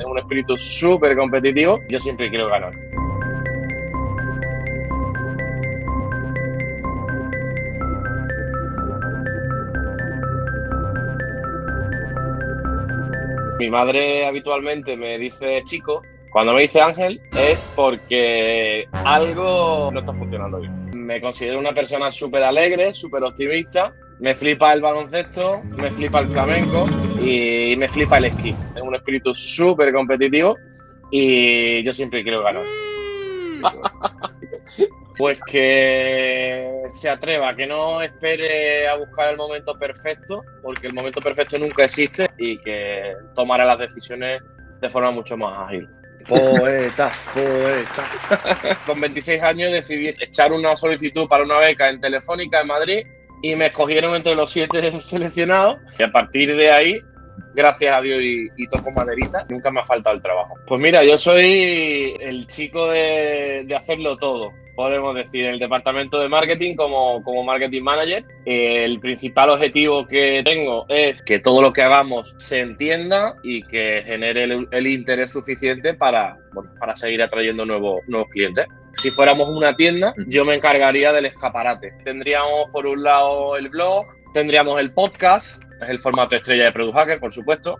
Es un espíritu súper competitivo. Yo siempre quiero ganar. Mi madre habitualmente me dice chico. Cuando me dice Ángel es porque algo no está funcionando bien. Me considero una persona súper alegre, súper optimista. Me flipa el baloncesto, me flipa el flamenco y me flipa el esquí. Es un espíritu súper competitivo y yo siempre quiero ganar. Pues que se atreva, que no espere a buscar el momento perfecto, porque el momento perfecto nunca existe y que tomará las decisiones de forma mucho más ágil. Poeta, poeta. Con 26 años decidí echar una solicitud para una beca en Telefónica en Madrid y me escogieron entre los siete seleccionados y a partir de ahí gracias a Dios y, toco maderita, nunca me ha faltado el trabajo. Pues mira, yo soy el chico de, hacerlo todo, podemos decir, en el departamento de marketing como, como marketing manager. El principal objetivo que tengo es que todo lo que hagamos se entienda y que genere el, interés suficiente para, para seguir atrayendo nuevos, nuevos clientes. Si fuéramos una tienda, yo me encargaría del escaparate. Tendríamos por un lado el blog, tendríamos el podcast, es el formato estrella de Product Hacker, por supuesto.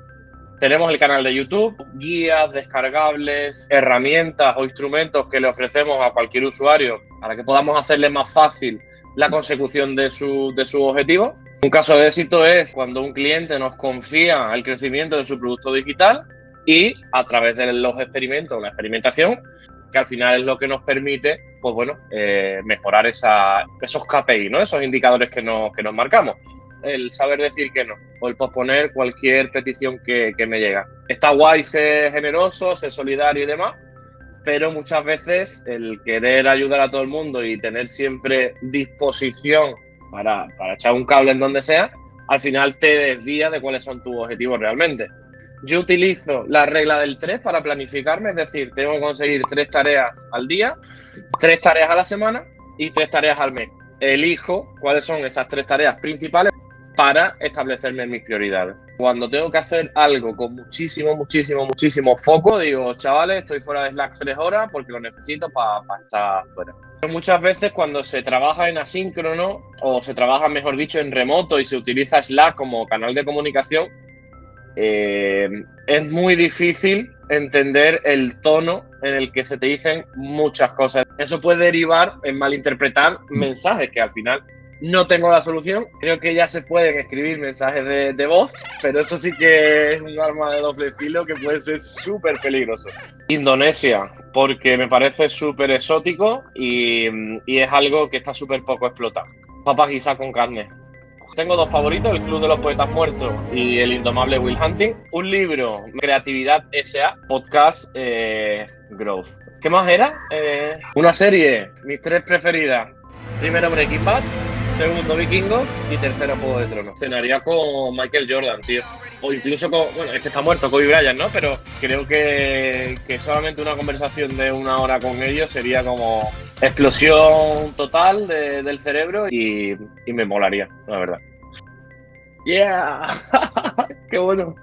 Tenemos el canal de YouTube, guías descargables, herramientas o instrumentos que le ofrecemos a cualquier usuario para que podamos hacerle más fácil la consecución de su, de su objetivo. Un caso de éxito es cuando un cliente nos confía el crecimiento de su producto digital y a través de los experimentos, la experimentación, que al final es lo que nos permite, pues bueno, eh, mejorar esa, esos KPI, ¿no? esos indicadores que nos, que nos marcamos el saber decir que no o el posponer cualquier petición que, me llega. Está guay ser generoso, ser solidario y demás, pero muchas veces el querer ayudar a todo el mundo y tener siempre disposición para, para echar un cable en donde sea, al final te desvía de cuáles son tus objetivos realmente. Yo utilizo la regla del 3 para planificarme, es decir, tengo que conseguir tres tareas al día, tres tareas a la semana y tres tareas al mes. Elijo cuáles son esas tres tareas principales para establecerme mis prioridades. Cuando tengo que hacer algo con muchísimo, muchísimo, muchísimo foco, digo, chavales, estoy fuera de Slack tres horas porque lo necesito para estar fuera. Muchas veces cuando se trabaja en asíncrono o se trabaja, mejor dicho, en remoto y se utiliza Slack como canal de comunicación, eh, es muy difícil entender el tono en el que se te dicen muchas cosas. Eso puede derivar en malinterpretar mensajes que al final no tengo la solución. Creo que ya se pueden escribir mensajes de, voz, pero eso sí que es un arma de doble filo que puede ser súper peligroso. Indonesia, porque me parece súper exótico y, es algo que está súper poco explotado. Papas guisadas con carne. Tengo dos favoritos, El Club de los Poetas Muertos y El Indomable Will Hunting. Un libro, Creatividad S.A., podcast eh, Growth. ¿Qué más era? Eh, una serie, mis tres preferidas. Primero Breaking Bad, segundo Vikingos y tercero Juego de Tronos. Cenaría con Michael Jordan, tío. O incluso con, bueno, es que está muerto Kobe Bryant, ¿no? Pero creo que, solamente una conversación de una hora con ellos sería como explosión total del cerebro y, y me molaría, la verdad. Yeah, qué bueno.